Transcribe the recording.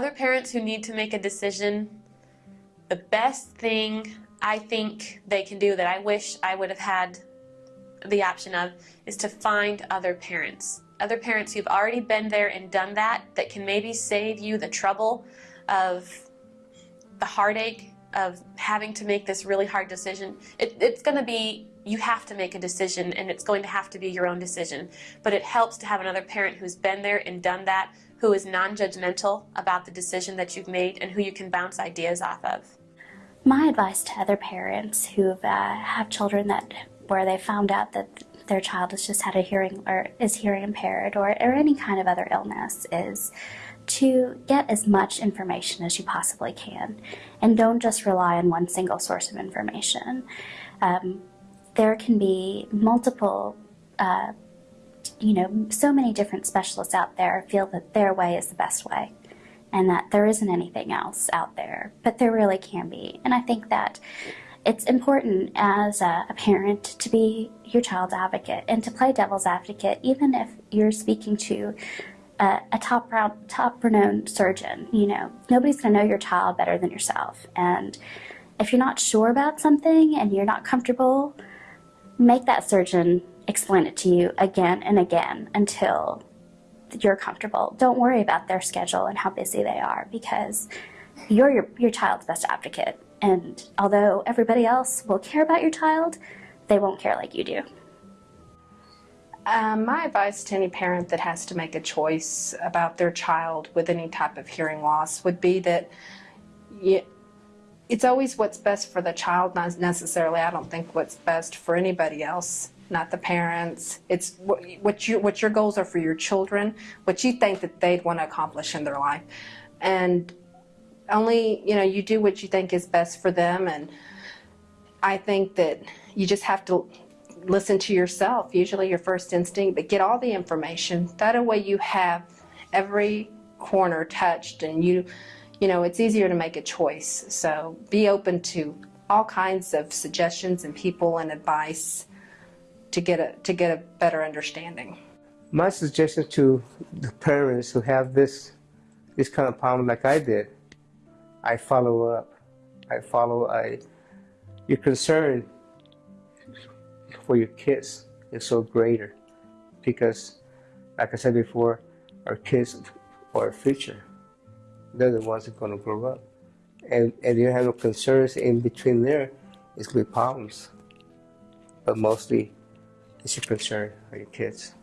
other parents who need to make a decision, the best thing I think they can do that I wish I would have had the option of is to find other parents. Other parents who've already been there and done that, that can maybe save you the trouble of the heartache of having to make this really hard decision. It, it's going to be, you have to make a decision and it's going to have to be your own decision. But it helps to have another parent who's been there and done that, who is non-judgmental about the decision that you've made and who you can bounce ideas off of. My advice to other parents who uh, have children that where they found out that their child has just had a hearing or is hearing impaired or, or any kind of other illness is to get as much information as you possibly can and don't just rely on one single source of information. Um, there can be multiple, uh, you know, so many different specialists out there feel that their way is the best way and that there isn't anything else out there, but there really can be. And I think that it's important as a, a, parent to be your child's advocate and to play devil's advocate even if you're speaking to a, a top, top renowned surgeon. You know, nobody's going to know your child better than yourself. And if you're not sure about something and you're not comfortable, make that surgeon explain it to you again and again until you're comfortable. Don't worry about their schedule and how busy they are because you're your, your child's best advocate and although everybody else will care about your child, they won't care like you do. Um, my advice to any parent that has to make a choice about their child with any type of hearing loss would be that it's always what's best for the child, not necessarily, I don't think, what's best for anybody else, not the parents. It's what, what, what your goals are for your children, what you think that they'd want to accomplish in their life. And only, you know, you do what you think is best for them. And I think that you just have to listen to yourself, usually your first instinct, but get all the information. That way you have every corner touched and you, you know, it's easier to make a choice. So be open to all kinds of suggestions and people and advice to get a, to get a better understanding. My suggestion to the parents who have this, this kind of problem like I did, I follow up. I follow I your concern for your kids is so greater because like I said before, our kids are our future. They're the ones that are gonna grow up. And and you have no concerns in between there, it's gonna be problems. But mostly it's your concern for your kids.